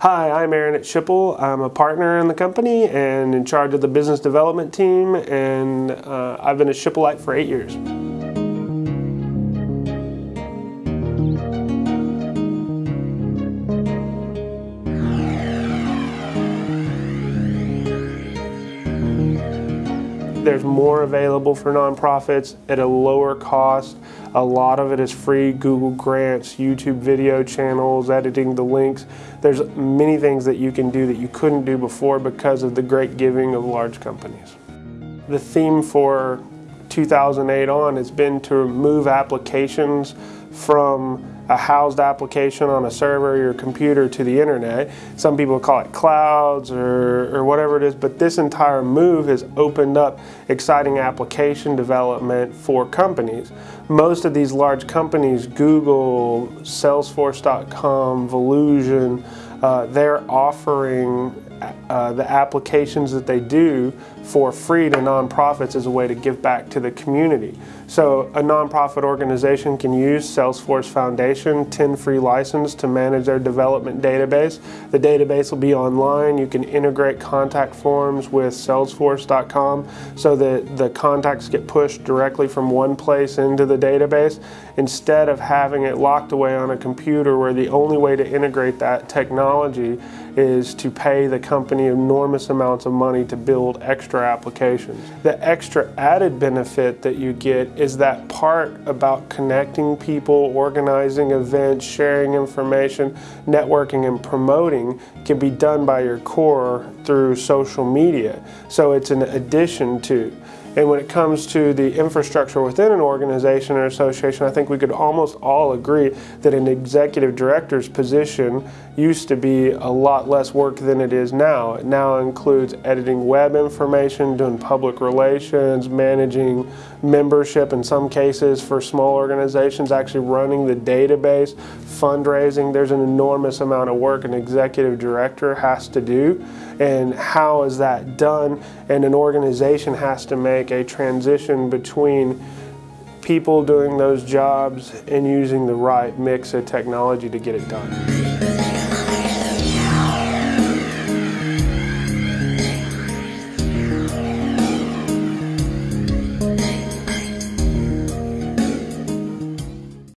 Hi, I'm Aaron at Schipul. I'm a partner in the company and in charge of the business development team, and uh, I've been a Schipulite for eight years. There's more available for nonprofits at a lower cost. A lot of it is free, Google Grants, YouTube video channels, editing the links. There's many things that you can do that you couldn't do before because of the great giving of large companies. The theme for 2008 on has been to move applications from a housed application on a server or your computer to the internet. Some people call it clouds or, or whatever it is, but this entire move has opened up exciting application development for companies. Most of these large companies, Google, Salesforce.com, Volusion, uh, they're offering uh, the applications that they do for free to nonprofits as a way to give back to the community. So a nonprofit organization can use Salesforce Foundation 10 free license to manage their development database. The database will be online. You can integrate contact forms with salesforce.com so that the contacts get pushed directly from one place into the database instead of having it locked away on a computer where the only way to integrate that technology technology is to pay the company enormous amounts of money to build extra applications. The extra added benefit that you get is that part about connecting people, organizing events, sharing information, networking and promoting can be done by your core through social media. So it's an addition to. And when it comes to the infrastructure within an organization or association, I think we could almost all agree that an executive director's position used to be a lot less work than it is now. It now includes editing web information, doing public relations, managing membership in some cases for small organizations, actually running the database, fundraising. There's an enormous amount of work an executive director has to do. And how is that done? And an organization has to make a transition between people doing those jobs and using the right mix of technology to get it done.